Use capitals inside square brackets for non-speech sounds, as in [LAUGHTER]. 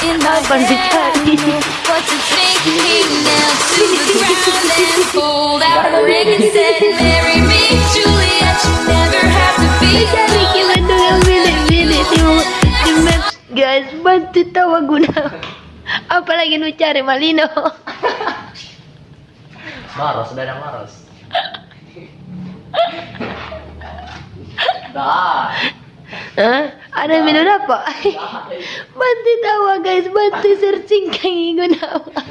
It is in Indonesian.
Kapan dicari? Cari kita dengan bilik-bilik di, di maps guys bantu tahu guna apalagi nu cari Malino Maros, ada Maros. Dah. Hah? Ada minum apa? [LAUGHS] Bantu tahu guys. Bantu searching kang guna